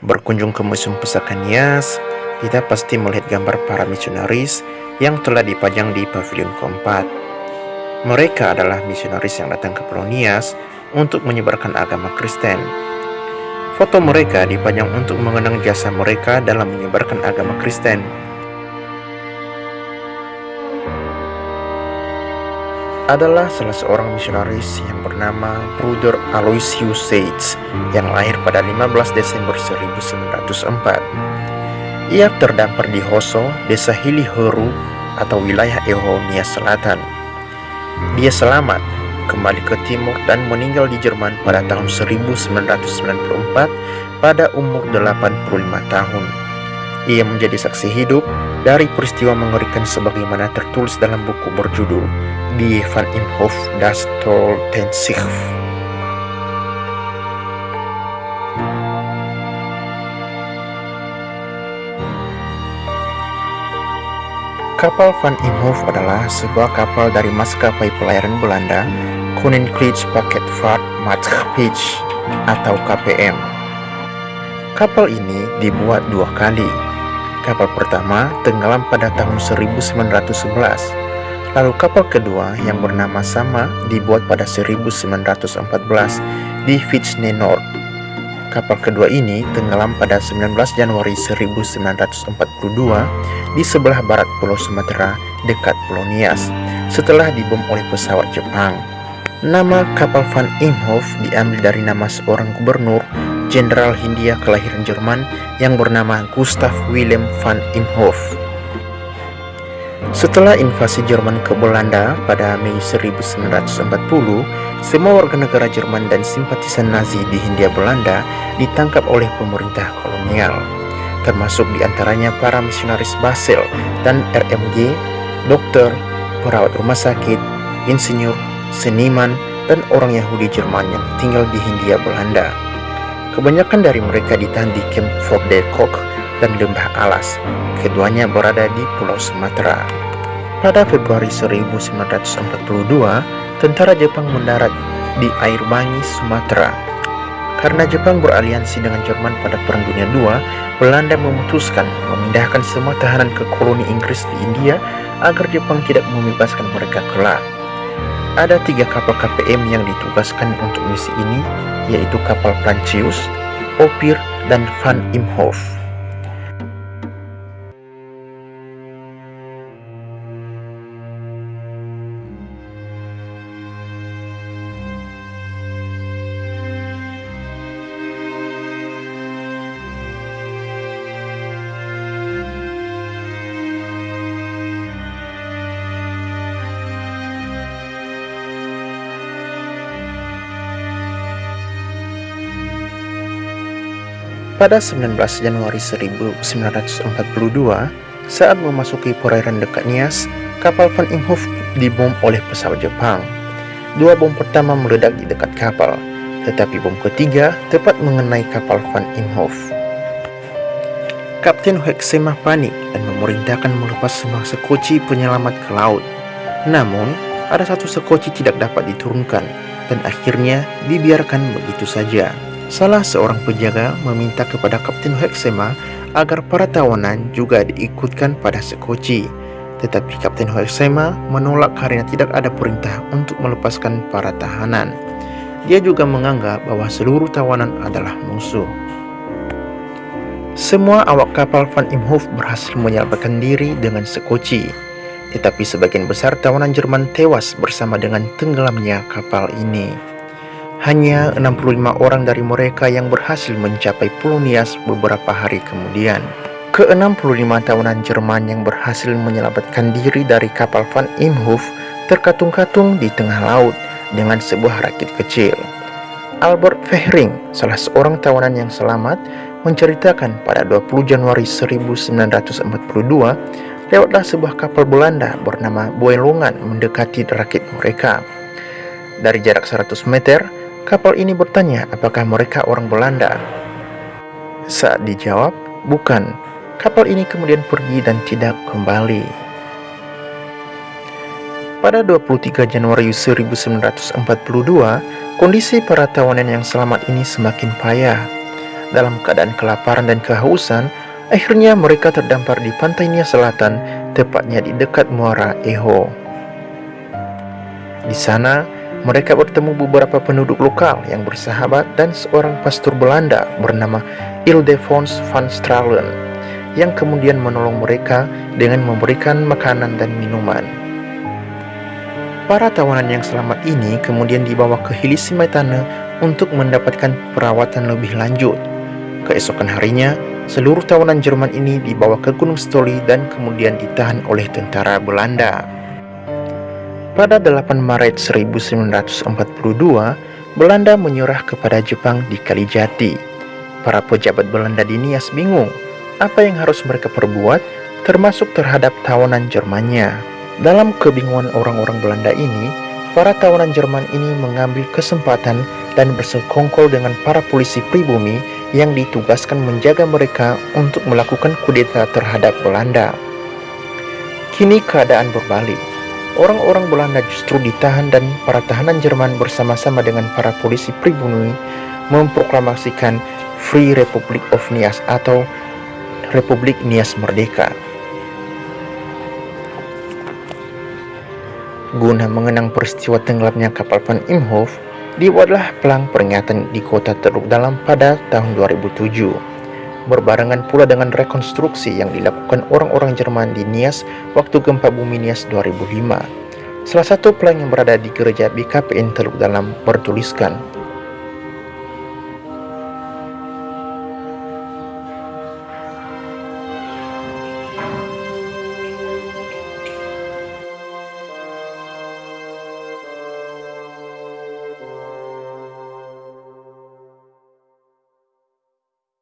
Berkunjung ke Museum Pusaka Nias, kita pasti melihat gambar para misionaris yang telah dipajang di pavilion keempat. Mereka adalah misionaris yang datang ke Pulau Nias untuk menyebarkan agama Kristen. Foto mereka dipajang untuk mengenang jasa mereka dalam menyebarkan agama Kristen. Adalah salah seorang misionaris yang bernama Bruder Aloysius Seitz yang lahir pada 15 Desember 1904. Ia terdampar di Hoso, desa Hiliheru atau wilayah Ehonia Selatan. Dia selamat kembali ke timur dan meninggal di Jerman pada tahun 1994 pada umur 85 tahun. Ia menjadi saksi hidup dari peristiwa mengerikan sebagaimana tertulis dalam buku berjudul Die van Imhof das Sich. Kapal Van Imhof adalah sebuah kapal dari maskapai pelayaran Belanda Koninklijke Paketvaart Maatschappij atau KPM. Kapal ini dibuat dua kali, Kapal pertama tenggelam pada tahun 1911, lalu kapal kedua yang bernama sama dibuat pada 1914 di Nord. Kapal kedua ini tenggelam pada 19 Januari 1942 di sebelah barat Pulau Sumatera dekat Pulau Nias setelah dibom oleh pesawat Jepang. Nama kapal Van Imhoff diambil dari nama seorang gubernur Jenderal Hindia kelahiran Jerman yang bernama Gustav Wilhelm van Imhoff. Setelah invasi Jerman ke Belanda pada Mei 1940, semua warga negara Jerman dan simpatisan Nazi di Hindia Belanda ditangkap oleh pemerintah kolonial, termasuk di antaranya para misionaris Basel dan RMG, dokter, perawat rumah sakit, insinyur, seniman, dan orang Yahudi Jerman yang tinggal di Hindia Belanda. Kebanyakan dari mereka ditahan di Camp Fort de Kock dan Lembah Alas. Keduanya berada di Pulau Sumatera. Pada Februari 1942, tentara Jepang mendarat di Air Bangi, Sumatera. Karena Jepang beraliansi dengan Jerman pada Perang Dunia II, Belanda memutuskan memindahkan semua tahanan ke koloni Inggris di India agar Jepang tidak membebaskan mereka kelak. Ada tiga kapal KPM yang ditugaskan untuk misi ini, yaitu kapal Prancis, Opir, dan Van Imhoff. Pada 19 Januari 1942, saat memasuki perairan dekat Nias, kapal Van Imhoff dibom oleh pesawat Jepang. Dua bom pertama meledak di dekat kapal, tetapi bom ketiga tepat mengenai kapal Van Imhoff. Kapten Hoeksema panik dan memerintahkan melepas semua sekoci penyelamat ke laut. Namun, ada satu sekoci tidak dapat diturunkan dan akhirnya dibiarkan begitu saja. Salah seorang penjaga meminta kepada Kapten Hoeksema agar para tawanan juga diikutkan pada sekoci. Tetapi Kapten Hoeksema menolak karena tidak ada perintah untuk melepaskan para tahanan. Dia juga menganggap bahwa seluruh tawanan adalah musuh. Semua awak kapal Van Imhoff berhasil menyelamatkan diri dengan sekoci. Tetapi sebagian besar tawanan Jerman tewas bersama dengan tenggelamnya kapal ini. Hanya 65 orang dari mereka yang berhasil mencapai Pulau beberapa hari kemudian. Ke-65 tahunan Jerman yang berhasil menyelamatkan diri dari kapal Van Imhoff terkatung-katung di tengah laut dengan sebuah rakit kecil. Albert Fehring, salah seorang tawanan yang selamat, menceritakan pada 20 Januari 1942, lewatlah sebuah kapal Belanda bernama Boelongan mendekati rakit mereka. Dari jarak 100 meter, Kapal ini bertanya apakah mereka orang Belanda. Saat dijawab, bukan. Kapal ini kemudian pergi dan tidak kembali. Pada 23 Januari 1942, kondisi para tawanan yang selamat ini semakin payah. dalam keadaan kelaparan dan kehausan, akhirnya mereka terdampar di pantai Nia Selatan, tepatnya di dekat muara Eho. Di sana, mereka bertemu beberapa penduduk lokal yang bersahabat dan seorang pastor Belanda bernama Ildefons van Stralen yang kemudian menolong mereka dengan memberikan makanan dan minuman. Para tawanan yang selamat ini kemudian dibawa ke Hilisimaitane untuk mendapatkan perawatan lebih lanjut. Keesokan harinya, seluruh tawanan Jerman ini dibawa ke Gunung Stoli dan kemudian ditahan oleh tentara Belanda. Pada 8 Maret 1942, Belanda menyerah kepada Jepang di Kalijati. Para pejabat Belanda di Nias bingung apa yang harus mereka perbuat termasuk terhadap tawanan Jermannya. Dalam kebingungan orang-orang Belanda ini, para tawanan Jerman ini mengambil kesempatan dan bersekongkol dengan para polisi pribumi yang ditugaskan menjaga mereka untuk melakukan kudeta terhadap Belanda. Kini keadaan berbalik. Orang-orang Belanda justru ditahan dan para tahanan Jerman bersama-sama dengan para polisi pribumi memproklamasikan Free Republic of Nias atau Republik Nias Merdeka. Guna mengenang peristiwa tenggelamnya kapal Van Imhoff, dibuatlah pelang peringatan di kota Teluk Dalam pada tahun 2007. Berbarengan pula dengan rekonstruksi yang dilakukan orang-orang Jerman di Nias waktu gempa bumi Nias 2005. Salah satu pelang yang berada di gereja BKPN Teluk Dalam bertuliskan,